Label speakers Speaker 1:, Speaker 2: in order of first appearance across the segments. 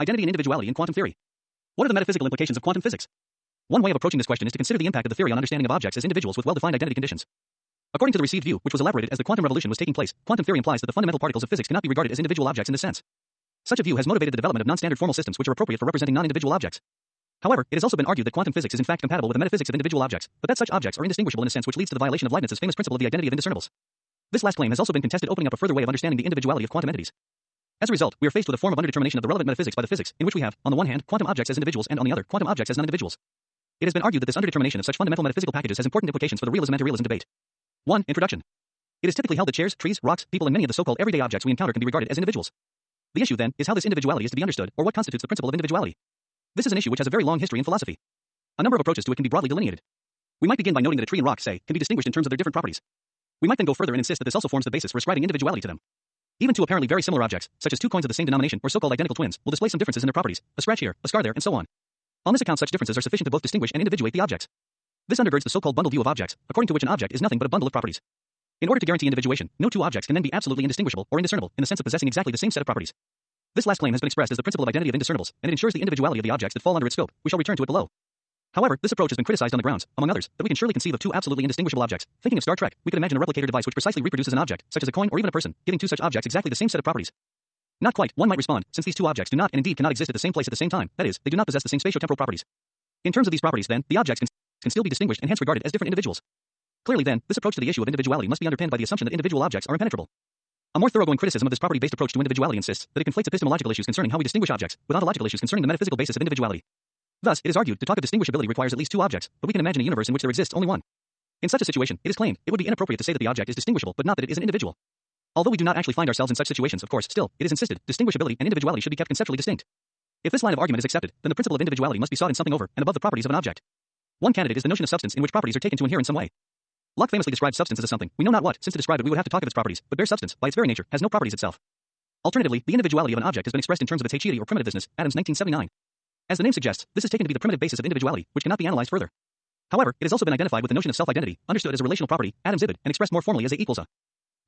Speaker 1: identity and individuality in quantum theory. What are the metaphysical implications of quantum physics? One way of approaching this question is to consider the impact of the theory on understanding of objects as individuals with well-defined identity conditions. According to the received view, which was elaborated as the quantum revolution was taking place, quantum theory implies that the fundamental particles of physics cannot be regarded as individual objects in this sense. Such a view has motivated the development of non-standard formal systems which are appropriate for representing non-individual objects. However, it has also been argued that quantum physics is in fact compatible with the metaphysics of individual objects, but that such objects are indistinguishable in a sense which leads to the violation of Leibniz's famous principle of the identity of indiscernibles. This last claim has also been contested opening up a further way of understanding the individuality of quantum entities. As a result, we are faced with a form of underdetermination of the relevant metaphysics by the physics, in which we have, on the one hand, quantum objects as individuals and on the other, quantum objects as non-individuals. It has been argued that this underdetermination of such fundamental metaphysical packages has important implications for the realism-anti-realism debate. 1. Introduction. It is typically held that chairs, trees, rocks, people and many of the so-called everyday objects we encounter can be regarded as individuals. The issue, then, is how this individuality is to be understood, or what constitutes the principle of individuality. This is an issue which has a very long history in philosophy. A number of approaches to it can be broadly delineated. We might begin by noting that a tree and rock, say, can be distinguished in terms of their different properties. We might then go further and insist that this also forms the basis for ascribing individuality to them. Even two apparently very similar objects, such as two coins of the same denomination or so-called identical twins, will display some differences in their properties, a scratch here, a scar there, and so on. On this account such differences are sufficient to both distinguish and individuate the objects. This undergirds the so-called bundle view of objects, according to which an object is nothing but a bundle of properties. In order to guarantee individuation, no two objects can then be absolutely indistinguishable or indiscernible in the sense of possessing exactly the same set of properties. This last claim has been expressed as the principle of identity of indiscernibles, and it ensures the individuality of the objects that fall under its scope. We shall return to it below. However, this approach has been criticized on the grounds, among others, that we can surely conceive of two absolutely indistinguishable objects. Thinking of Star Trek, we could imagine a replicator device which precisely reproduces an object, such as a coin or even a person, giving two such objects exactly the same set of properties. Not quite, one might respond, since these two objects do not and indeed cannot exist at the same place at the same time, that is, they do not possess the same spatiotemporal properties. In terms of these properties, then, the objects can, can still be distinguished and hence regarded as different individuals. Clearly, then, this approach to the issue of individuality must be underpinned by the assumption that individual objects are impenetrable. A more thoroughgoing criticism of this property-based approach to individuality insists that it conflates epistemological issues concerning how we distinguish objects with ontological issues concerning the metaphysical basis of individuality. Thus, it is argued to talk of distinguishability requires at least two objects, but we can imagine a universe in which there exists only one. In such a situation, it is claimed it would be inappropriate to say that the object is distinguishable, but not that it is an individual. Although we do not actually find ourselves in such situations, of course, still, it is insisted distinguishability and individuality should be kept conceptually distinct. If this line of argument is accepted, then the principle of individuality must be sought in something over and above the properties of an object. One candidate is the notion of substance in which properties are taken to inhere in some way. Locke famously described substance as a something. We know not what, since to describe it we would have to talk of its properties, but bare substance, by its very nature, has no properties itself. Alternatively, the individuality of an object has been expressed in terms of its haecceity or primitiveness, Adams 1979. As the name suggests, this is taken to be the primitive basis of individuality, which cannot be analyzed further. However, it has also been identified with the notion of self-identity, understood as a relational property, Adams ibid, and expressed more formally as A equals A.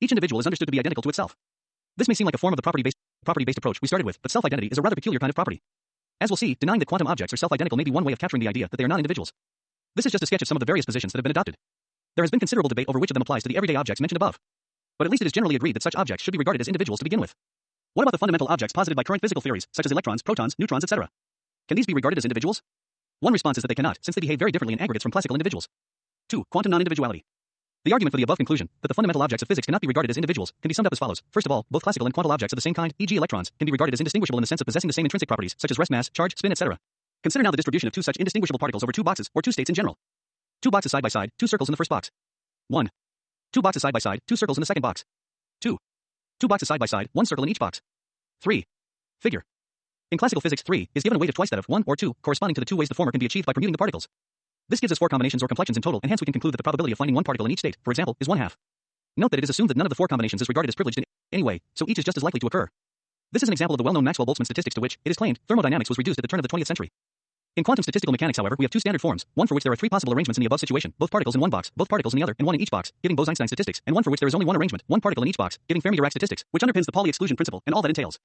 Speaker 1: Each individual is understood to be identical to itself. This may seem like a form of the property-based property-based approach we started with, but self-identity is a rather peculiar kind of property. As we'll see, denying that quantum objects are self-identical may be one way of capturing the idea that they are not individuals. This is just a sketch of some of the various positions that have been adopted. There has been considerable debate over which of them applies to the everyday objects mentioned above. But at least it is generally agreed that such objects should be regarded as individuals to begin with. What about the fundamental objects posited by current physical theories, such as electrons, protons, neutrons, etc.? Can these be regarded as individuals? One response is that they cannot, since they behave very differently in aggregates from classical individuals. 2. Quantum non-individuality. The argument for the above conclusion, that the fundamental objects of physics cannot be regarded as individuals, can be summed up as follows. First of all, both classical and quantum objects of the same kind, e.g. electrons, can be regarded as indistinguishable in the sense of possessing the same intrinsic properties, such as rest mass, charge, spin, etc. Consider now the distribution of two such indistinguishable particles over two boxes, or two states in general. Two boxes side by side, two circles in the first box. 1. Two boxes side by side, two circles in the second box. 2. Two boxes side by side, one circle in each box. 3. Figure. In classical physics, 3 is given a weight of twice that of 1 or 2, corresponding to the two ways the former can be achieved by permuting the particles. This gives us four combinations or complexions in total, and hence we can conclude that the probability of finding one particle in each state, for example, is one half. Note that it is assumed that none of the four combinations is regarded as privileged in any way, so each is just as likely to occur. This is an example of the well-known Maxwell-Boltzmann statistics to which, it is claimed, thermodynamics was reduced at the turn of the 20th century. In quantum statistical mechanics, however, we have two standard forms, one for which there are three possible arrangements in the above situation, both particles in one box, both particles in the other, and one in each box, giving Bose-Einstein statistics, and one for which there is only one arrangement, one particle in each box, giving Fermi-Dirac statistics, which underpins the Pauli exclusion principle and all that entails.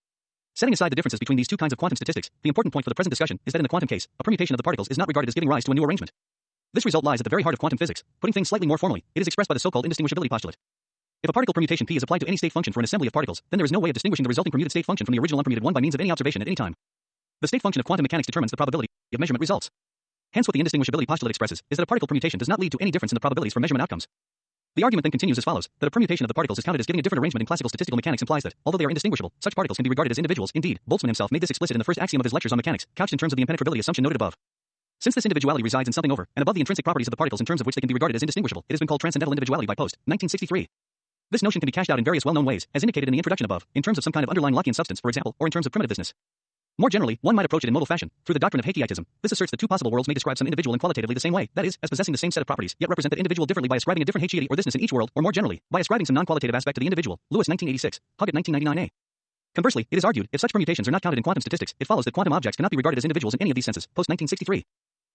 Speaker 1: Setting aside the differences between these two kinds of quantum statistics, the important point for the present discussion is that in the quantum case, a permutation of the particles is not regarded as giving rise to a new arrangement. This result lies at the very heart of quantum physics. Putting things slightly more formally, it is expressed by the so-called indistinguishability postulate. If a particle permutation P is applied to any state function for an assembly of particles, then there is no way of distinguishing the resulting permuted state function from the original unpermuted one by means of any observation at any time. The state function of quantum mechanics determines the probability of measurement results. Hence what the indistinguishability postulate expresses is that a particle permutation does not lead to any difference in the probabilities for measurement outcomes. The argument then continues as follows, that a permutation of the particles is counted as giving a different arrangement in classical statistical mechanics implies that, although they are indistinguishable, such particles can be regarded as individuals. Indeed, Boltzmann himself made this explicit in the first axiom of his lectures on mechanics, couched in terms of the impenetrability assumption noted above. Since this individuality resides in something over and above the intrinsic properties of the particles in terms of which they can be regarded as indistinguishable, it has been called transcendental individuality by Post, 1963. This notion can be cashed out in various well-known ways, as indicated in the introduction above, in terms of some kind of underlying Lockean substance, for example, or in terms of primitiveness. More generally, one might approach it in modal fashion, through the doctrine of haecceitism. This asserts that two possible worlds may describe some individual in qualitatively the same way, that is, as possessing the same set of properties, yet represent that individual differently by ascribing a different haecceity or thisness in each world, or more generally, by ascribing some non-qualitative aspect to the individual. Lewis 1986, Huggett 1999a. Conversely, it is argued, if such permutations are not counted in quantum statistics, it follows that quantum objects cannot be regarded as individuals in any of these senses, post 1963.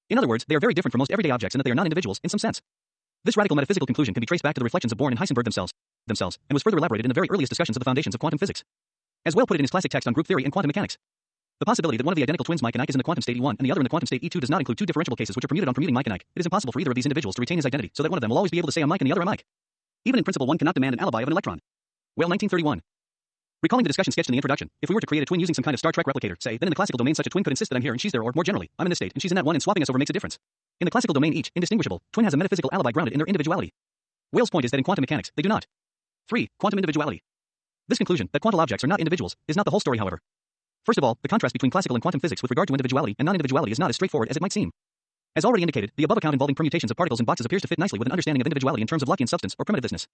Speaker 1: In other words, they are very different from most everyday objects in that they are not individuals, in some sense. This radical metaphysical conclusion can be traced back to the reflections of Born and Heisenberg themselves, themselves, and was further elaborated in the very earliest discussions of the foundations of quantum physics. As Weyl put it in his classic text on group theory and quantum mechanics. The possibility that one of the identical twins Mike and Ike is in the quantum state E1 and the other in the quantum state E2 does not include two differentiable cases which are permuted on permuting Mike and Ike. It is impossible for either of these individuals to retain his identity, so that one of them will always be able to say I'm Mike and the other I'm Ike. Even in principle, one cannot demand an alibi of an electron. Weyl 1931. Recalling the discussion sketched in the introduction, if we were to create a twin using some kind of Star Trek replicator, say, then in the classical domain such a twin could insist that I'm here and she's there, or more generally, I'm in this state and she's in that one and swapping us over makes a difference. In the classical domain each, indistinguishable, twin has a metaphysical alibi grounded in their individuality. Weyl's point is that in quantum mechanics, they do not. 3. Quantum individuality. This conclusion, that quantum objects are not individuals, is not the whole story however. First of all, the contrast between classical and quantum physics with regard to individuality and non-individuality is not as straightforward as it might seem. As already indicated, the above account involving permutations of particles in boxes appears to fit nicely with an understanding of individuality in terms of Lockean substance or primitiveness.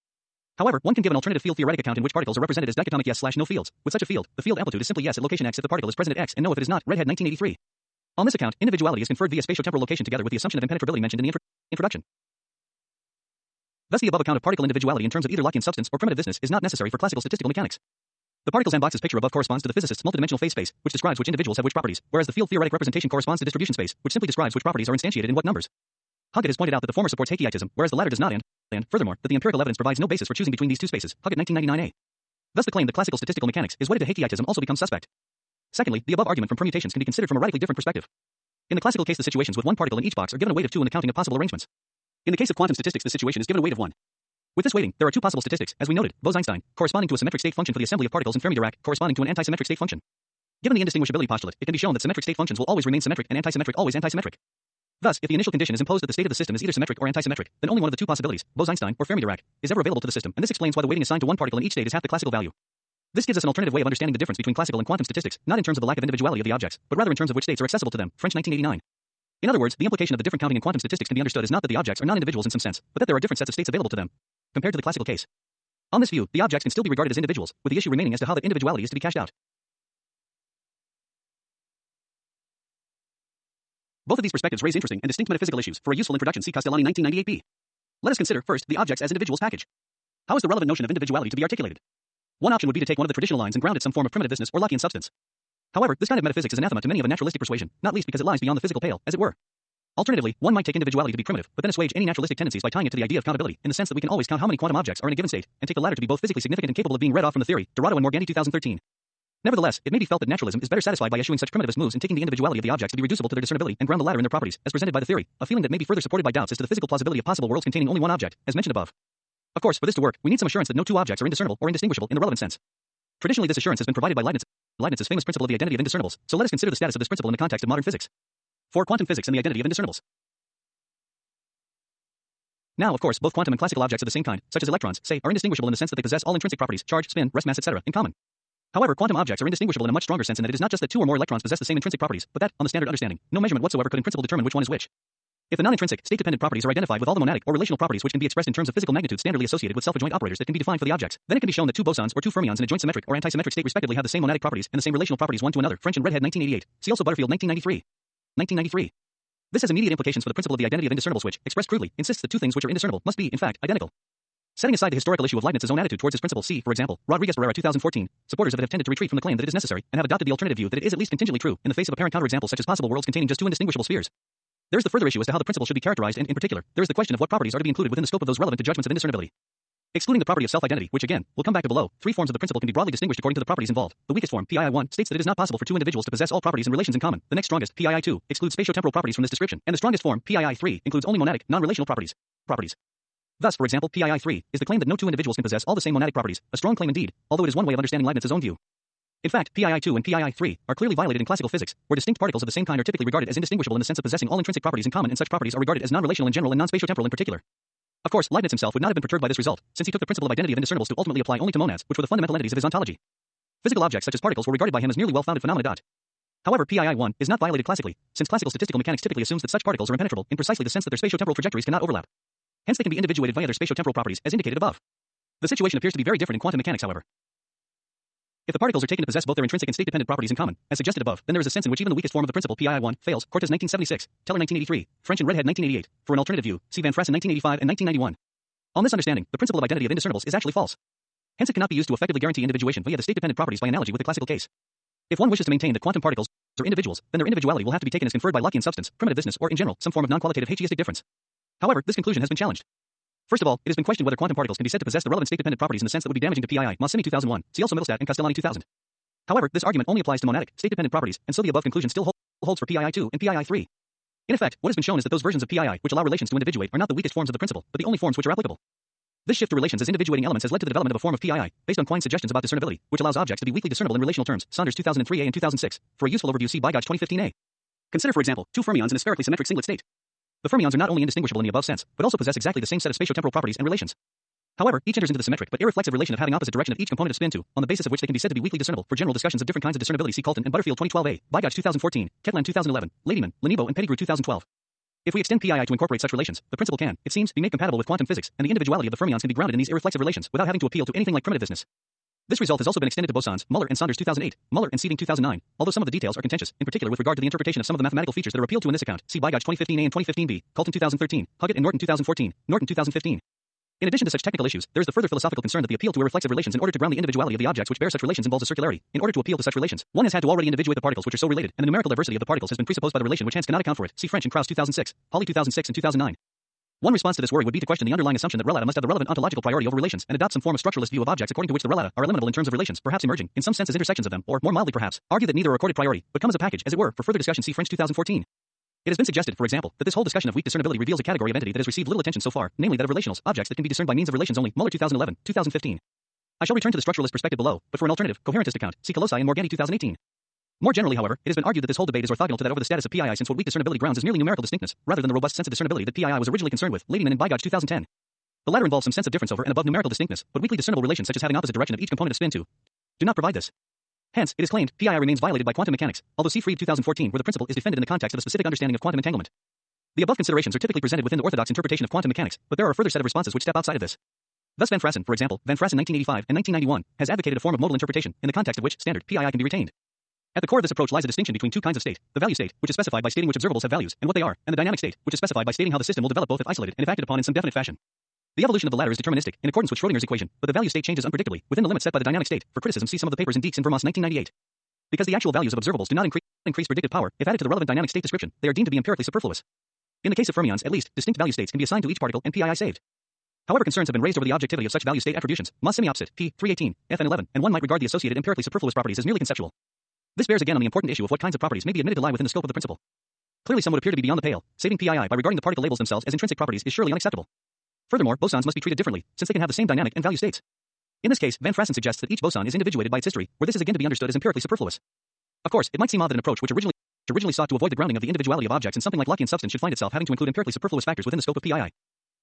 Speaker 1: However, one can give an alternative field theoretic account in which particles are represented as dichotomic yes slash no fields. With such a field, the field amplitude is simply yes at location x if the particle is present at x and no if it is not. Redhead 1983. On this account, individuality is conferred via spatiotemporal location together with the assumption of impenetrability mentioned in the introduction. Thus, the above account of particle individuality in terms of either Lockean substance or primitiveness is not necessary for classical statistical mechanics. The particles and boxes picture above corresponds to the physicist's multidimensional phase space, which describes which individuals have which properties, whereas the field theoretic representation corresponds to distribution space, which simply describes which properties are instantiated in what numbers. Huggett has pointed out that the former supports haecceitism, whereas the latter does not and, and, furthermore, that the empirical evidence provides no basis for choosing between these two spaces. Huggett 1999a. Thus the claim that classical statistical mechanics is wedded to haecceitism also becomes suspect. Secondly, the above argument from permutations can be considered from a radically different perspective. In the classical case, the situations with one particle in each box are given a weight of two in the counting of possible arrangements. In the case of quantum statistics, the situation is given a weight of one. With this weighting, there are two possible statistics, as we noted, Bose-Einstein, corresponding to a symmetric state function for the assembly of particles and Fermi-Dirac, corresponding to an antisymmetric state function. Given the indistinguishability postulate, it can be shown that symmetric state functions will always remain symmetric and antisymmetric always antisymmetric. Thus, if the initial condition is imposed that the state of the system is either symmetric or antisymmetric, then only one of the two possibilities, Bose-Einstein or Fermi-Dirac, is ever available to the system, and this explains why the weighting assigned to one particle in each state is half the classical value. This gives us an alternative way of understanding the difference between classical and quantum statistics, not in terms of the lack of individuality of the objects, but rather in terms of which states are accessible to them. French 1989. In other words, the implication of the different counting in quantum statistics can be understood as not that the objects are non-individuals in some sense, but that there are different sets of states available to them, compared to the classical case. On this view, the objects can still be regarded as individuals, with the issue remaining as to how that individuality is to be cashed out. Both of these perspectives raise interesting and distinct metaphysical issues. For a useful introduction, see Castellani 1998b. Let us consider, first, the objects as individuals package. How is the relevant notion of individuality to be articulated? One option would be to take one of the traditional lines and ground it some form of primitiveness or Lockean substance. However, this kind of metaphysics is anathema to many of a naturalistic persuasion, not least because it lies beyond the physical pale, as it were. Alternatively, one might take individuality to be primitive, but then assuage any naturalistic tendencies by tying it to the idea of countability, in the sense that we can always count how many quantum objects are in a given state, and take the latter to be both physically significant and capable of being read off from the theory. Dorato and Morganti 2013. Nevertheless, it may be felt that naturalism is better satisfied by eschewing such primitivist moves and taking the individuality of the objects to be reducible to their discernibility and ground the latter in their properties, as presented by the theory, a feeling that may be further supported by doubts as to the physical plausibility of possible worlds containing only one object, as mentioned above. Of course, for this to work, we need some assurance that no two objects are indiscernible or indistinguishable in the relevant sense. Traditionally, this assurance has been provided by Leibniz, Leibniz's famous principle of the identity of indiscernibles, so let us consider the status of this principle in the context of modern physics. For quantum physics and the identity of indiscernibles. Now, of course, both quantum and classical objects of the same kind, such as electrons, say, are indistinguishable in the sense that they possess all intrinsic properties, charge, spin, rest mass, etc., in common. However, quantum objects are indistinguishable in a much stronger sense in that it is not just that two or more electrons possess the same intrinsic properties, but that, on the standard understanding, no measurement whatsoever could in principle determine which one is which. If the non-intrinsic, state-dependent properties are identified with all the monadic or relational properties which can be expressed in terms of physical magnitude standardly associated with self-adjoint operators that can be defined for the objects, then it can be shown that two bosons or two fermions in a joint symmetric or antisymmetric state respectively have the same monadic properties and the same relational properties one to another. French and Redhead 1988. See also Butterfield 1993. 1993. This has immediate implications for the principle of the identity of indiscernibles which, expressed crudely, insists that two things which are indiscernible must be, in fact, identical. Setting aside the historical issue of Leibniz's own attitude towards this principle, see, for example, Rodriguez Pereyra 2014, supporters of it have tended to retreat from the claim that it is necessary, and have adopted the alternative view that it is at least contingently true, in the face of apparent counterexamples such as possible worlds containing just two indistinguishable spheres. There is the further issue as to how the principle should be characterized, and in particular, there is the question of what properties are to be included within the scope of those relevant to judgments of indiscernibility. Excluding the property of self-identity, which again, we'll come back to below, three forms of the principle can be broadly distinguished according to the properties involved. The weakest form, PII1, states that it is not possible for two individuals to possess all properties and relations in common. The next strongest, PII2, excludes spatiotemporal properties from this description, and the strongest form, PII3, includes only monadic, non-relational properties. Properties. Thus, for example, PII3 is the claim that no two individuals can possess all the same monadic properties, a strong claim indeed, although it is one way of understanding Leibniz's own view. In fact, PII2 and PII3 are clearly violated in classical physics, where distinct particles of the same kind are typically regarded as indistinguishable in the sense of possessing all intrinsic properties in common, and such properties are regarded as non-relational in general and non-spatiotemporal in particular. Of course, Leibniz himself would not have been perturbed by this result, since he took the principle of identity of indiscernibles to ultimately apply only to monads, which were the fundamental entities of his ontology. Physical objects such as particles were regarded by him as merely well-founded phenomena. However, PII1 is not violated classically, since classical statistical mechanics typically assumes that such particles are impenetrable in precisely the sense that their spatiotemporal trajectories cannot overlap. Hence they can be individuated via their spatiotemporal properties, as indicated above. The situation appears to be very different in quantum mechanics, however. If the particles are taken to possess both their intrinsic and state-dependent properties in common, as suggested above, then there is a sense in which even the weakest form of the principle PII1 fails. Cortes 1976, Teller 1983, French and Redhead 1988. For an alternative view, see Van Fraassen 1985 and 1991. On this understanding, the principle of identity of indiscernibles is actually false. Hence it cannot be used to effectively guarantee individuation via the state-dependent properties by analogy with the classical case. If one wishes to maintain that quantum particles are individuals, then their individuality will have to be taken as conferred by Lockean substance, primitiveness, or in general, some form of non-qualitative haecceistic difference. However, this conclusion has been challenged. First of all, it has been questioned whether quantum particles can be said to possess the relevant state-dependent properties in the sense that would be damaging to PII. Massimi 2001. See also and Castellani 2000. However, this argument only applies to monadic, state-dependent properties, and so the above conclusion still holds for PII2 and PII3. In effect, what has been shown is that those versions of PII which allow relations to individuate are not the weakest forms of the principle, but the only forms which are applicable. This shift to relations as individuating elements has led to the development of a form of PII, based on Quine's suggestions about discernibility, which allows objects to be weakly discernible in relational terms. Saunders 2003a and 2006. For a useful overview, see Bigaj 2015a. Consider, for example, two fermions in a spherically symmetric singlet state. The fermions are not only indistinguishable in the above sense, but also possess exactly the same set of spatiotemporal properties and relations. However, each enters into the symmetric but irreflexive relation of having opposite direction of each component of spin to, on the basis of which they can be said to be weakly discernible. For general discussions of different kinds of discernibility, see Caulton and Butterfield 2012a, Bigaj 2014, Ketland 2011, Ladyman, Linnebo and Pettigrew 2012. If we extend PII to incorporate such relations, the principle can, it seems, be made compatible with quantum physics, and the individuality of the fermions can be grounded in these irreflexive relations without having to appeal to anything like primitiveness. This result has also been extended to bosons, Muller and Saunders 2008, Muller and Seevinck 2009, although some of the details are contentious, in particular with regard to the interpretation of some of the mathematical features that are appealed to in this account. See Bigaj 2015a and 2015b, Caulton 2013, Huggett and Norton 2014, Norton 2015. In addition to such technical issues, there is the further philosophical concern that the appeal to irreflexive relations in order to ground the individuality of the objects which bear such relations involves a circularity. In order to appeal to such relations, one has had to already individuate the particles which are so related, and the numerical diversity of the particles has been presupposed by the relation which hence cannot account for it. See French and Krause 2006, Hawley 2006 and 2009. One response to this worry would be to question the underlying assumption that relata must have the relevant ontological priority over relations and adopt some form of structuralist view of objects according to which the relata are eliminable in terms of relations, perhaps emerging, in some sense as intersections of them, or, more mildly perhaps, argue that neither are accorded priority, but come as a package, as it were, for further discussion see French 2014. It has been suggested, for example, that this whole discussion of weak discernibility reveals a category of entity that has received little attention so far, namely that of relationals, objects that can be discerned by means of relations only. Muller 2011, 2015. I shall return to the structuralist perspective below, but for an alternative, coherentist account, see Calosi and Morganti 2018. More generally, however, it has been argued that this whole debate is orthogonal to that over the status of PII since what weak discernibility grounds is merely numerical distinctness, rather than the robust sense of discernibility that PII was originally concerned with, Ladyman and Bigaj 2010. The latter involves some sense of difference over and above numerical distinctness, but weakly discernible relations such as having opposite direction of each component of spin 2 do not provide this. Hence, it is claimed PII remains violated by quantum mechanics, although see Freed 2014 where the principle is defended in the context of a specific understanding of quantum entanglement. The above considerations are typically presented within the orthodox interpretation of quantum mechanics, but there are a further set of responses which step outside of this. Thus Van Fraassen, for example, Van Fraassen 1985 and 1991, has advocated a form of modal interpretation, in the context of which standard PII can be retained. At the core of this approach lies a distinction between two kinds of state, the value state, which is specified by stating which observables have values and what they are, and the dynamic state, which is specified by stating how the system will develop both if isolated and if acted upon in some definite fashion. The evolution of the latter is deterministic, in accordance with Schrodinger's equation, but the value state changes unpredictably, within the limits set by the dynamic state. For criticism, see some of the papers in Dieks and Vermaas 1998. Because the actual values of observables do not increase, increase predicted power, if added to the relevant dynamic state description, they are deemed to be empirically superfluous. In the case of fermions, at least, distinct value states can be assigned to each particle and PII saved. However, concerns have been raised over the objectivity of such value state attributions. Moss semi-opposite, p. 318, FN 11, and one might regard the associated empirically superfluous properties as merely conceptual. This bears again on the important issue of what kinds of properties may be admitted to lie within the scope of the principle. Clearly some would appear to be beyond the pale, saving PII by regarding the particle labels themselves as intrinsic properties is surely unacceptable. Furthermore, bosons must be treated differently, since they can have the same dynamic and value states. In this case, Van Fraassen suggests that each boson is individuated by its history, where this is again to be understood as empirically superfluous. Of course, it might seem odd that an approach which originally originally sought to avoid the grounding of the individuality of objects in something like Lockean substance should find itself having to include empirically superfluous factors within the scope of PII.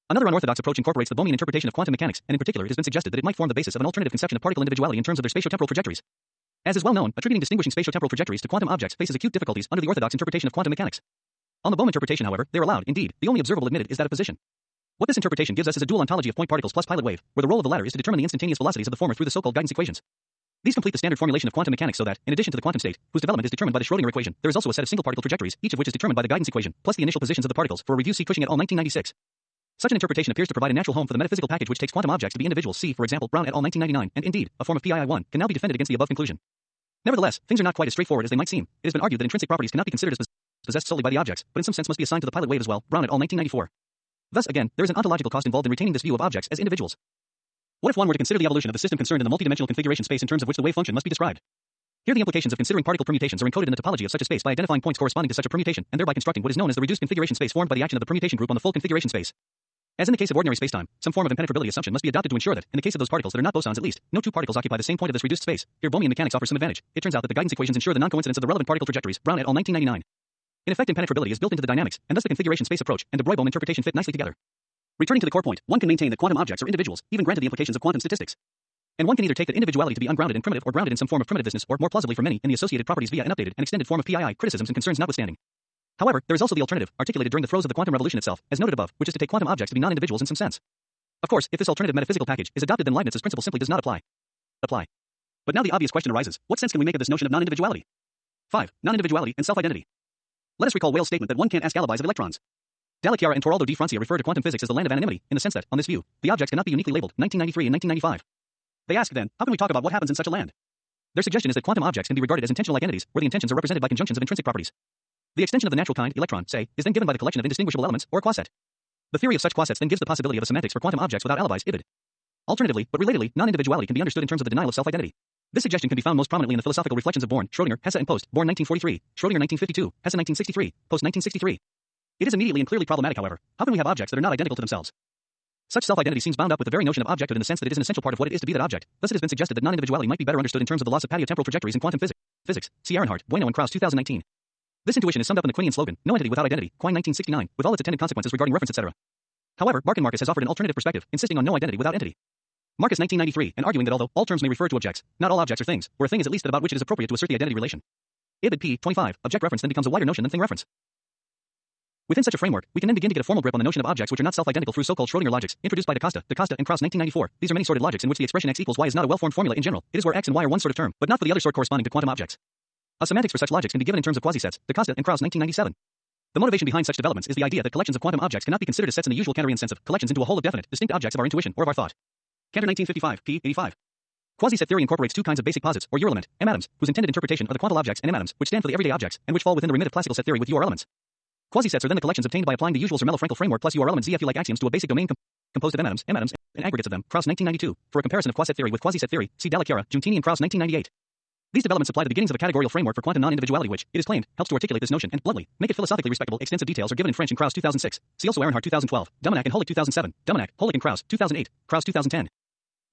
Speaker 1: Another unorthodox approach incorporates the Bohmian interpretation of quantum mechanics, and in particular it has been suggested that it might form the basis of an alternative conception of particle individuality in terms of their spatiotemporal trajectories. As is well known, attributing distinguishing spatiotemporal trajectories to quantum objects faces acute difficulties under the orthodox interpretation of quantum mechanics. On the Bohm interpretation, however, they are allowed, indeed, the only observable admitted is that of position. What this interpretation gives us is a dual ontology of point particles plus pilot wave, where the role of the latter is to determine the instantaneous velocities of the former through the so-called guidance equations. These complete the standard formulation of quantum mechanics so that, in addition to the quantum state, whose development is determined by the Schrödinger equation, there is also a set of single particle trajectories, each of which is determined by the guidance equation, plus the initial positions of the particles. For a review, see Cushing et al. 1996. Such an interpretation appears to provide a natural home for the metaphysical package which takes quantum objects to be individuals. See, for example, Brown et al. 1999, and indeed, a form of PII1 can now be defended against the above conclusion. Nevertheless, things are not quite as straightforward as they might seem. It has been argued that intrinsic properties cannot be considered as possessed solely by the objects, but in some sense must be assigned to the pilot wave as well. Brown et al. 1994. Thus, again, there is an ontological cost involved in retaining this view of objects as individuals. What if one were to consider the evolution of the system concerned in the multidimensional configuration space in terms of which the wave function must be described? Here the implications of considering particle permutations are encoded in the topology of such a space by identifying points corresponding to such a permutation, and thereby constructing what is known as the reduced configuration space formed by the action of the permutation group on the full configuration space. As in the case of ordinary spacetime, some form of impenetrability assumption must be adopted to ensure that, in the case of those particles that are not bosons at least, no two particles occupy the same point of this reduced space. Here Bohmian mechanics offers some advantage. It turns out that the guidance equations ensure the non-coincidence of the relevant particle trajectories. Brown et al. 1999. In effect, impenetrability is built into the dynamics, and thus the configuration space approach and the Broglie-Bohm interpretation fit nicely together. Returning to the core point, one can maintain that quantum objects are individuals, even granted the implications of quantum statistics. And one can either take that individuality to be ungrounded and primitive or grounded in some form of primitiveness or, more plausibly for many, in the associated properties via an updated and extended form of PII, criticisms and concerns notwithstanding. However, there is also the alternative, articulated during the throes of the quantum revolution itself, as noted above, which is to take quantum objects to be non-individuals in some sense. Of course, if this alternative metaphysical package is adopted then Leibniz's principle simply does not apply. Apply. But now the obvious question arises, what sense can we make of this notion of non-individuality? 5. Non-individuality and self-identity. Let us recall Weyl's statement that one can't ask alibis of electrons. Dalla and Toraldo di Francia refer to quantum physics as the land of anonymity, in the sense that, on this view, the objects cannot be uniquely labeled, 1993 and 1995. They ask then, how can we talk about what happens in such a land? Their suggestion is that quantum objects can be regarded as intensional like entities, where the intensions are represented by conjunctions of intrinsic properties. The extension of the natural kind, electron, say, is then given by the collection of indistinguishable elements, or quaset. The theory of such quasets then gives the possibility of a semantics for quantum objects without alibis, ibid. Alternatively, but relatedly, non-individuality can be understood in terms of the denial of self-identity. This suggestion can be found most prominently in the philosophical reflections of Born, Schrödinger, Hesse and Post, Born 1943, Schrödinger 1952, Hesse 1963, Post 1963. It is immediately and clearly problematic, however. How can we have objects that are not identical to themselves? Such self-identity seems bound up with the very notion of objectivity in the sense that it is an essential part of what it is to be that object. Thus it has been suggested that non-individuality might be better understood in terms of the loss of spatio-temporal trajectories in quantum physics. Physics. See Arenhart, Bueno and Krause 2019. This intuition is summed up in the Quinian slogan, no entity without identity, Quine 1969, with all its attendant consequences regarding reference, etc. However, Barcan Marcus has offered an alternative perspective, insisting on no identity without entity. Marcus 1993, and arguing that although all terms may refer to objects, not all objects are things, or a thing is at least that about which it is appropriate to assert the identity relation. Ibid p. 25, object reference then becomes a wider notion than thing reference. Within such a framework, we can then begin to get a formal grip on the notion of objects which are not self-identical through so-called Schrödinger logics, introduced by Da Costa, Da Costa, and Krause 1994. These are many sorted logics in which the expression x equals y is not a well-formed formula in general. It is where x and y are one sort of term, but not for the other sort corresponding to quantum objects. A semantics for such logics can be given in terms of quasi-sets, Da Costa and Krause 1997. The motivation behind such developments is the idea that collections of quantum objects cannot be considered as sets in the usual Cantorian sense of collections into a whole of definite, distinct objects of our intuition or of our thought. Cantor 1955, p. 85. Quasi-set theory incorporates two kinds of basic posits, or element, M atoms, whose intended interpretation are the quantal objects and M atoms, which stand for the everyday objects, and which fall within the remit of classical set theory with UR elements. Quasi-sets are then the collections obtained by applying the usual Zermelo-Fraenkel framework plus UR elements ZFU-like axioms to a basic domain com composed of M atoms, M atoms, and aggregates of them. Krause 1992. For a comparison of quasi-set theory with quaset theory, see Dalla Chiara, Giuntini and Krause 1998. These developments supply the beginnings of a categorical framework for quantum non-individuality which, it is claimed, helps to articulate this notion and, bluntly, make it philosophically respectable. Extensive details are given in French in Krause 2006. See also Arenhart 2012, Domenech and Holik 2007, Domenech, Holik and Krause 2008, Krause 2010.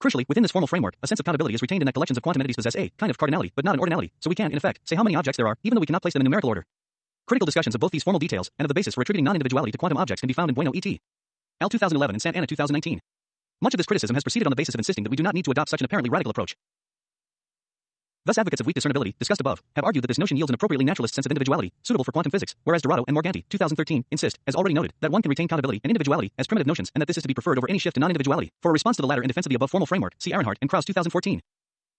Speaker 1: Crucially, within this formal framework, a sense of countability is retained in that collections of quantum entities possess a kind of cardinality, but not an ordinality, so we can, in effect, say how many objects there are, even though we cannot place them in numerical order. Critical discussions of both these formal details and of the basis for attributing non-individuality to quantum objects can be found in Bueno et. Al 2011 and Santana 2019. Much of this criticism has proceeded on the basis of insisting that we do not need to adopt such an apparently radical approach. Thus advocates of weak discernibility, discussed above, have argued that this notion yields an appropriately naturalist sense of individuality, suitable for quantum physics, whereas Dorato and Morganti, 2013, insist, as already noted, that one can retain countability and individuality as primitive notions and that this is to be preferred over any shift to non-individuality. For a response to the latter in defense of the above formal framework, see Arenhart and Krause 2014.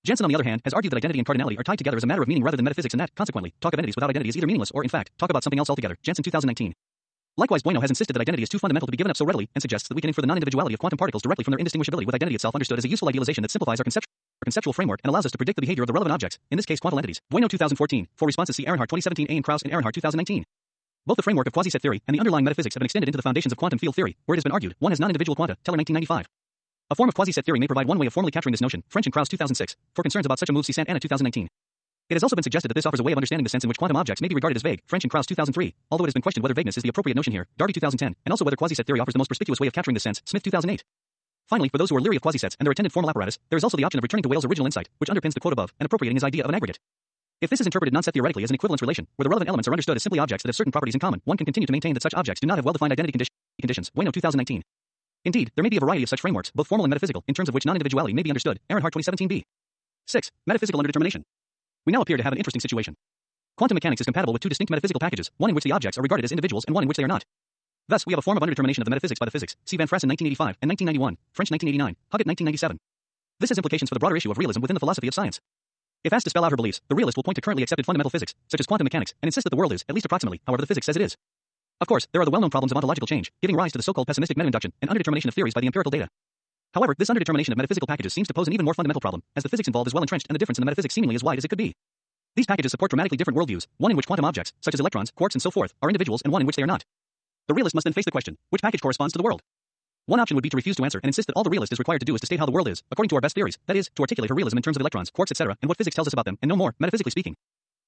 Speaker 1: Jantzen, on the other hand, has argued that identity and cardinality are tied together as a matter of meaning rather than metaphysics and that, consequently, talk of entities without identity is either meaningless or, in fact, talk about something else altogether. Jantzen 2019. Likewise, Bueno has insisted that identity is too fundamental to be given up so readily and suggests that we can infer the non-individuality of quantum particles directly from their indistinguishability with identity itself understood as a useful idealization that simplifies our conceptual our conceptual framework and allows us to predict the behavior of the relevant objects, in this case quantal entities. Bueno 2014. For responses see Arenhart 2017a and Krause and Arenhart 2019. Both the framework of quasi-set theory and the underlying metaphysics have been extended into the foundations of quantum field theory, where it has been argued one has non-individual quanta. Teller 1995. A form of quasi-set theory may provide one way of formally capturing this notion. French and Krause 2006. For concerns about such a move, see Santana 2019. It has also been suggested that this offers a way of understanding the sense in which quantum objects may be regarded as vague. French and Krause 2003. Although it has been questioned whether vagueness is the appropriate notion here. Darby 2010. And also whether quasi-set theory offers the most perspicuous way of capturing this sense. Smith 2008. Finally, for those who are leery of quasi-sets and their attendant formal apparatus, there is also the option of returning to Weyl's original insight, which underpins the quote above, and appropriating his idea of an aggregate. If this is interpreted non-set theoretically as an equivalence relation, where the relevant elements are understood as simply objects that have certain properties in common, one can continue to maintain that such objects do not have well-defined identity condi conditions. Bueno 2019. Indeed, there may be a variety of such frameworks, both formal and metaphysical, in terms of which non-individuality may be understood. Arenhart 2017b. 6. Metaphysical underdetermination. We now appear to have an interesting situation. Quantum mechanics is compatible with two distinct metaphysical packages, one in which the objects are regarded as individuals and one in which they are not. Thus, we have a form of underdetermination of the metaphysics by the physics. See Van Fraassen 1985 and 1991, French 1989, Huggett 1997. This has implications for the broader issue of realism within the philosophy of science. If asked to spell out her beliefs, the realist will point to currently accepted fundamental physics, such as quantum mechanics, and insist that the world is, at least approximately, however the physics says it is. Of course, there are the well-known problems of ontological change, giving rise to the so-called pessimistic meta-induction and underdetermination of theories by the empirical data. However, this underdetermination of metaphysical packages seems to pose an even more fundamental problem, as the physics involved is well entrenched and the difference in the metaphysics seemingly as wide as it could be. These packages support dramatically different worldviews, one in which quantum objects, such as electrons, quarks, and so forth, are individuals, and one in which they are not. The realist must then face the question, which package corresponds to the world? One option would be to refuse to answer and insist that all the realist is required to do is to state how the world is, according to our best theories, that is, to articulate her realism in terms of electrons, quarks, etc., and what physics tells us about them, and no more, metaphysically speaking.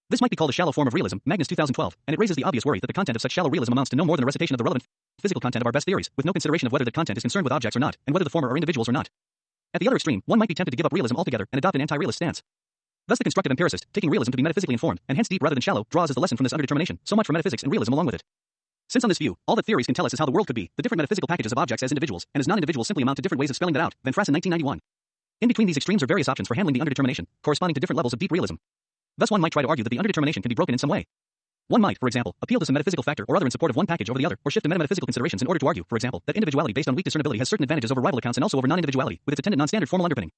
Speaker 1: This might be called a shallow form of realism, Magnus 2012, and it raises the obvious worry that the content of such shallow realism amounts to no more than a recitation of the relevant physical content of our best theories, with no consideration of whether that content is concerned with objects or not, and whether the former are individuals or not. At the other extreme, one might be tempted to give up realism altogether and adopt an anti-realist stance. Thus the constructive empiricist, taking realism to be metaphysically informed, and hence deep rather than shallow, draws as the lesson from this underdetermination, so much for metaphysics and realism along with it. Since on this view, all that theories can tell us is how the world could be, the different metaphysical packages of objects as individuals, and as non-individuals simply amount to different ways of spelling that out, Van Fraassen 1991. In between these extremes are various options for handling the underdetermination, corresponding to different levels of deep realism. Thus one might try to argue that the underdetermination can be broken in some way. One might, for example, appeal to some metaphysical factor or other in support of one package over the other, or shift to metametaphysical considerations in order to argue, for example, that individuality based on weak discernibility has certain advantages over rival accounts and also over non-individuality, with its attendant non-standard formal underpinning.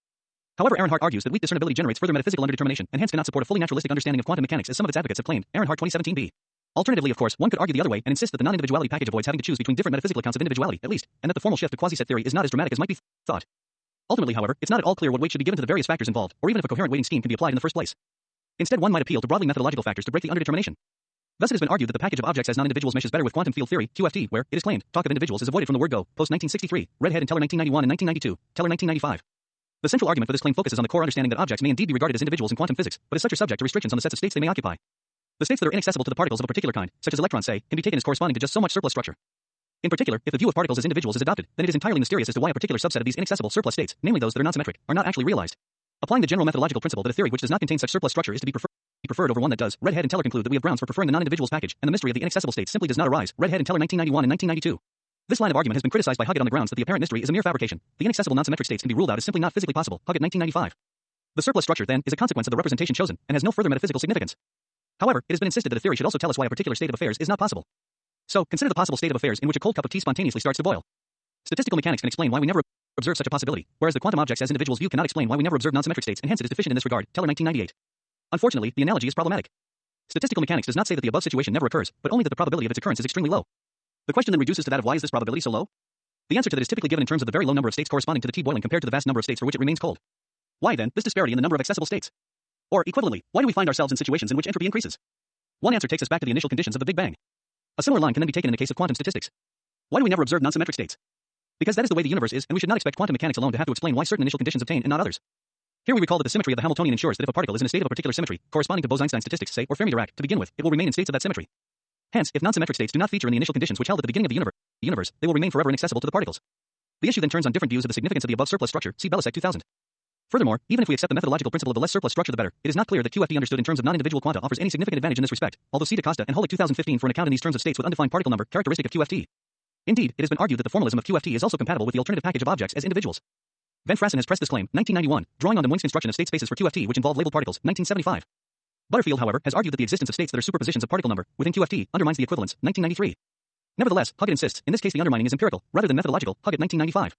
Speaker 1: However, Arenhart argues that weak discernibility generates further metaphysical underdetermination and hence cannot support a fully naturalistic understanding of quantum mechanics as some of its advocates have claimed. Arenhart 2017b. Alternatively, of course, one could argue the other way and insist that the non-individuality package avoids having to choose between different metaphysical accounts of individuality, at least, and that the formal shift to quasi-set theory is not as dramatic as might be thought. Ultimately, however, it's not at all clear what weight should be given to the various factors involved, or even if a coherent weighting scheme can be applied in the first place. Instead, one might appeal to broadly methodological factors to break the underdetermination. Thus, it has been argued that the package of objects as non-individuals meshes better with quantum field theory (QFT), where it is claimed talk of individuals is avoided from the word go. Post 1963, Redhead and Teller 1991 and 1992, Teller 1995. The central argument for this claim focuses on the core understanding that objects may indeed be regarded as individuals in quantum physics, but as such are subject to restrictions on the sets of states they may occupy. The states that are inaccessible to the particles of a particular kind, such as electrons say, can be taken as corresponding to just so much surplus structure. In particular, if the view of particles as individuals is adopted, then it is entirely mysterious as to why a particular subset of these inaccessible surplus states, namely those that are non-symmetric, are not actually realized. Applying the general methodological principle that a theory which does not contain such surplus structure is to be preferred, be preferred over one that does, Redhead and Teller conclude that we have grounds for preferring the non-individuals package, and the mystery of the inaccessible states simply does not arise. Redhead and Teller 1991 and 1992. This line of argument has been criticized by Huggett on the grounds that the apparent mystery is a mere fabrication. The inaccessible non-symmetric states can be ruled out as simply not physically possible. Huggett 1995. The surplus structure, then, is a consequence of the representation chosen, and has no further metaphysical significance. However, it has been insisted that a theory should also tell us why a particular state of affairs is not possible. So, consider the possible state of affairs in which a cold cup of tea spontaneously starts to boil. Statistical mechanics can explain why we never observe such a possibility, whereas the quantum objects as individuals view cannot explain why we never observe non-symmetric states, and hence it is deficient in this regard. Teller 1998. Unfortunately, the analogy is problematic. Statistical mechanics does not say that the above situation never occurs, but only that the probability of its occurrence is extremely low. The question then reduces to that of why is this probability so low? The answer to that is typically given in terms of the very low number of states corresponding to the tea boiling compared to the vast number of states for which it remains cold. Why then this disparity in the number of accessible states? Or equivalently, why do we find ourselves in situations in which entropy increases? One answer takes us back to the initial conditions of the Big Bang. A similar line can then be taken in the case of quantum statistics. Why do we never observe non-symmetric states? Because that is the way the universe is, and we should not expect quantum mechanics alone to have to explain why certain initial conditions obtain and not others. Here we recall that the symmetry of the Hamiltonian ensures that if a particle is in a state of a particular symmetry, corresponding to Bose-Einstein statistics, say, or Fermi-Dirac, to begin with, it will remain in states of that symmetry. Hence, if non-symmetric states do not feature in the initial conditions which held at the beginning of the universe, the universe, they will remain forever inaccessible to the particles. The issue then turns on different views of the significance of the above surplus structure. See Belousek 2000. Furthermore, even if we accept the methodological principle of the less surplus structure the better, it is not clear that QFT understood in terms of non-individual quanta offers any significant advantage in this respect, although see DaCosta and Holik 2015 for an account in these terms of states with undefined particle number characteristic of QFT. Indeed, it has been argued that the formalism of QFT is also compatible with the alternative package of objects as individuals. Van Fraassen has pressed this claim, 1991, drawing on the Munk's construction of state spaces for QFT which involve labeled particles, 1975. Butterfield, however, has argued that the existence of states that are superpositions of particle number within QFT undermines the equivalence, 1993. Nevertheless, Huggett insists, in this case the undermining is empirical, rather than methodological, Huggett 1995.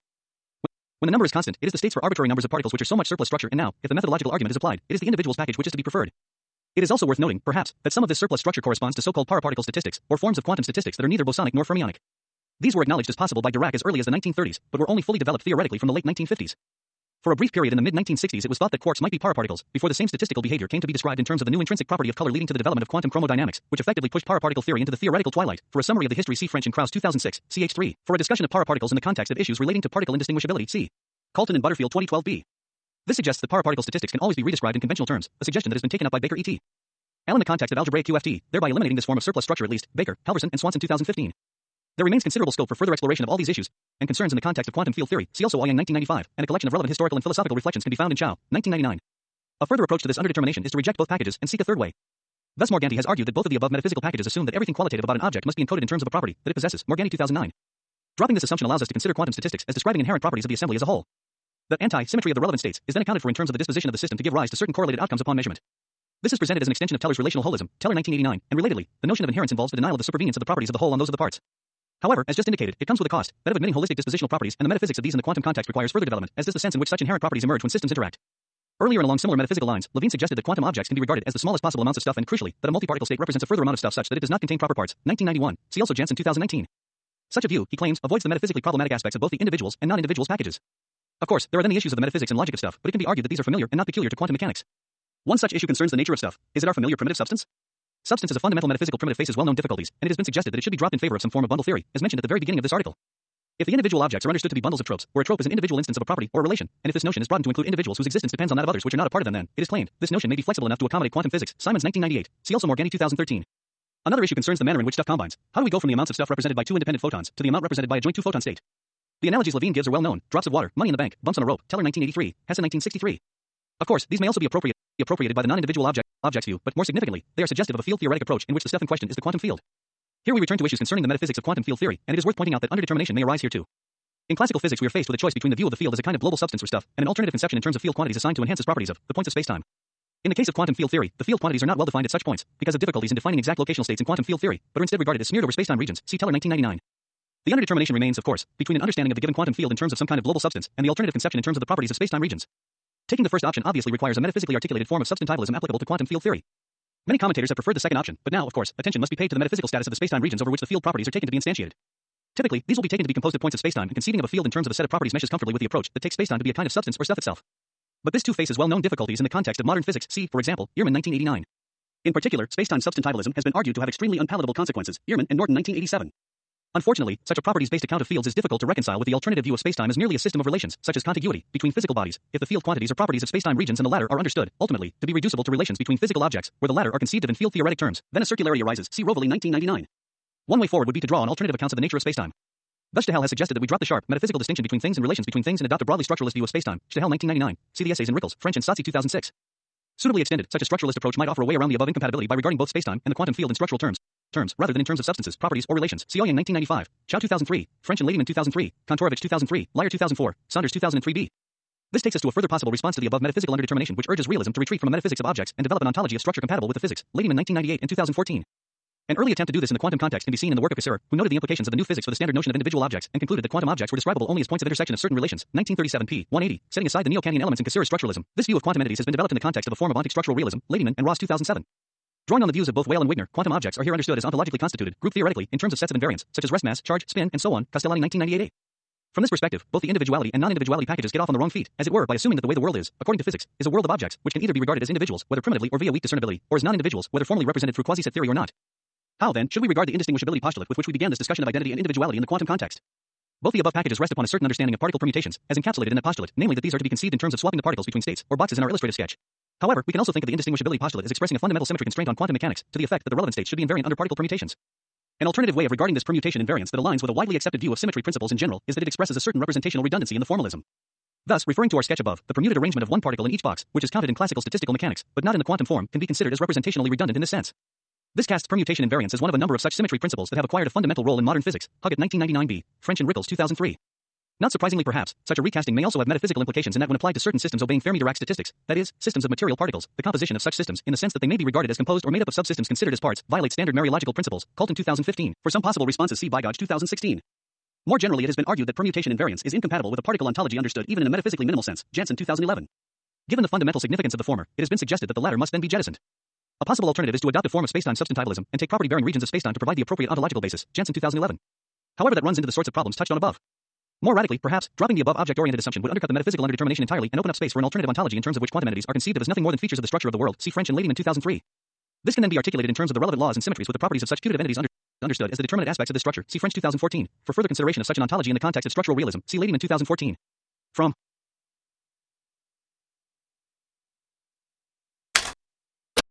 Speaker 1: When the number is constant, it is the states for arbitrary numbers of particles which are so much surplus structure, and now, if the methodological argument is applied, it is the individual's package which is to be preferred. It is also worth noting, perhaps, that some of this surplus structure corresponds to so-called paraparticle statistics, or forms of quantum statistics that are neither bosonic nor fermionic. These were acknowledged as possible by Dirac as early as the 1930s, but were only fully developed theoretically from the late 1950s. For a brief period in the mid-1960s it was thought that quarks might be paraparticles, before the same statistical behavior came to be described in terms of the new intrinsic property of color leading to the development of quantum chromodynamics, which effectively pushed paraparticle theory into the theoretical twilight. For a summary of the history see French and Krause 2006, ch3. For a discussion of paraparticles in the context of issues relating to particle indistinguishability see Caulton and Butterfield 2012b. This suggests that paraparticle statistics can always be redescribed in conventional terms, a suggestion that has been taken up by Baker et. al in the context of algebraic QFT, thereby eliminating this form of surplus structure at least, Baker, Halvorson, and Swanson 2015. There remains considerable scope for further exploration of all these issues and concerns in the context of quantum field theory. See also Yang 1995, and a collection of relevant historical and philosophical reflections can be found in Cao, 1999. A further approach to this underdetermination is to reject both packages and seek a third way. Thus Morganti has argued that both of the above metaphysical packages assume that everything qualitative about an object must be encoded in terms of a property that it possesses. Morganti 2009. Dropping this assumption allows us to consider quantum statistics as describing inherent properties of the assembly as a whole. The anti-symmetry of the relevant states is then accounted for in terms of the disposition of the system to give rise to certain correlated outcomes upon measurement. This is presented as an extension of Teller's relational holism, Teller 1989, and relatedly, the notion of inherence involves the denial of the supervenience of the properties of the whole on those of the parts. However, as just indicated, it comes with a cost, that of admitting holistic dispositional properties, and the metaphysics of these in the quantum context requires further development, as does the sense in which such inherent properties emerge when systems interact. Earlier and along similar metaphysical lines, Levine suggested that quantum objects can be regarded as the smallest possible amounts of stuff and crucially, that a multiparticle state represents a further amount of stuff such that it does not contain proper parts. 1991. See also Jantzen 2019. Such a view, he claims, avoids the metaphysically problematic aspects of both the individuals and non-individuals packages. Of course, there are then the issues of the metaphysics and logic of stuff, but it can be argued that these are familiar and not peculiar to quantum mechanics. One such issue concerns the nature of stuff. Is it our familiar primitive substance? Substance is a fundamental metaphysical primitive faces well-known difficulties, and it has been suggested that it should be dropped in favor of some form of bundle theory, as mentioned at the very beginning of this article. If the individual objects are understood to be bundles of tropes, where a trope is an individual instance of a property or a relation, and if this notion is broadened to include individuals whose existence depends on that of others which are not a part of them then, it is claimed, this notion may be flexible enough to accommodate quantum physics. Simons 1998. See also Morganti 2013. Another issue concerns the manner in which stuff combines. How do we go from the amounts of stuff represented by two independent photons to the amount represented by a joint two-photon state? The analogies Levine gives are well known. Drops of water, money in the bank, bumps on a rope. Teller 1983, Hesse 1963. Of course, these may also be appropriate, appropriated by the non-individual object, objects view, but more significantly, they are suggestive of a field theoretic approach in which the stuff in question is the quantum field. Here we return to issues concerning the metaphysics of quantum field theory, and it is worth pointing out that underdetermination may arise here too. In classical physics, we are faced with a choice between the view of the field as a kind of global substance or stuff, and an alternative conception in terms of field quantities assigned to enhance its properties of the points of spacetime. In the case of quantum field theory, the field quantities are not well defined at such points because of difficulties in defining exact locational states in quantum field theory, but are instead regarded as smeared over spacetime regions. See Teller 1999. The underdetermination remains, of course, between an understanding of the given quantum field in terms of some kind of global substance and the alternative conception in terms of the properties of spacetime regions. Taking the first option obviously requires a metaphysically articulated form of substantivalism applicable to quantum field theory. Many commentators have preferred the second option, but now, of course, attention must be paid to the metaphysical status of the spacetime regions over which the field properties are taken to be instantiated. Typically, these will be taken to be composed of points of spacetime, and conceiving of a field in terms of a set of properties meshes comfortably with the approach that takes spacetime to be a kind of substance or stuff itself. But this too faces well-known difficulties in the context of modern physics. See, for example, Earman 1989. In particular, spacetime substantivalism has been argued to have extremely unpalatable consequences. Earman and Norton 1987. Unfortunately, such a properties-based account of fields is difficult to reconcile with the alternative view of spacetime as merely a system of relations, such as contiguity, between physical bodies, if the field quantities are properties of spacetime regions and the latter are understood, ultimately, to be reducible to relations between physical objects, where the latter are conceived of in field-theoretic terms. Then a circularity arises. See Rovelli 1999. One way forward would be to draw on alternative accounts of the nature of spacetime. Thus Stachel has suggested that we drop the sharp, metaphysical distinction between things and relations between things and adopt a broadly structuralist view of spacetime. Stachel 1999. See the essays in Rickles, French and Saatsi 2006. Suitably extended, such a structuralist approach might offer a way around the above incompatibility by regarding both spacetime and the quantum field in structural terms, terms rather than in terms of substances, properties, or relations. Sioyang 1995, Cao 2003, French and Ladyman 2003, Kantorovich 2003, Lyre 2004, Saunders 2003b. This takes us to a further possible response to the above metaphysical underdetermination which urges realism to retreat from a metaphysics of objects and develop an ontology of structure compatible with the physics. Ladyman 1998 and 2014. An early attempt to do this in the quantum context can be seen in the work of Cassirer, who noted the implications of the new physics for the standard notion of individual objects and concluded that quantum objects were describable only as points of intersection of certain relations. 1937 p. 180. Setting aside the neo-Kantian elements in Cassirer's structuralism, this view of quantum entities has been developed in the context of a form of ontic structural realism. Ladyman and Ross 2007. Drawing on the views of both Weyl and Wigner, quantum objects are here understood as ontologically constituted, group theoretically, in terms of sets of invariants, such as rest mass, charge, spin, and so on. Castellani 1998a. From this perspective, both the individuality and non-individuality packages get off on the wrong feet, as it were, by assuming that the way the world is, according to physics, is a world of objects, which can either be regarded as individuals, whether primitively or via weak discernibility, or as non-individuals, whether formally represented through quasi-set theory or not. How, then, should we regard the indistinguishability postulate with which we began this discussion of identity and individuality in the quantum context? Both the above packages rest upon a certain understanding of particle permutations, as encapsulated in that postulate, namely that these are to be conceived in terms of swapping the particles between states, or boxes in our illustrative sketch. However, we can also think of the indistinguishability postulate as expressing a fundamental symmetry constraint on quantum mechanics, to the effect that the relevant states should be invariant under particle permutations. An alternative way of regarding this permutation invariance that aligns with a widely accepted view of symmetry principles in general is that it expresses a certain representational redundancy in the formalism. Thus, referring to our sketch above, the permuted arrangement of one particle in each box, which is counted in classical statistical mechanics, but not in the quantum form, can be considered as representationally redundant in this sense. This casts permutation invariance as one of a number of such symmetry principles that have acquired a fundamental role in modern physics. Huggett 1999b, French and Rickles 2003. Not surprisingly perhaps, such a recasting may also have metaphysical implications in that when applied to certain systems obeying Fermi-Dirac statistics, that is, systems of material particles, the composition of such systems, in the sense that they may be regarded as composed or made up of subsystems considered as parts, violate standard mereological principles, Caulton 2015. For some possible responses see Bigaj 2016. More generally it has been argued that permutation invariance is incompatible with a particle ontology understood even in a metaphysically minimal sense, Jantzen 2011. Given the fundamental significance of the former, it has been suggested that the latter must then be jettisoned. A possible alternative is to adopt a form of spacetime substantivalism and take property-bearing regions of spacetime to provide the appropriate ontological basis. Jantzen 2011. However, that runs into the sorts of problems touched on above. More radically, perhaps, dropping the above object-oriented assumption would undercut the metaphysical underdetermination entirely and open up space for an alternative ontology in terms of which quantum entities are conceived of as nothing more than features of the structure of the world. See French and Ladyman 2003. This can then be articulated in terms of the relevant laws and symmetries with the properties of such putative entities under understood as the determinate aspects of this structure. See French 2014. For further consideration of such an ontology in the context of structural realism, see Ladyman 2014. From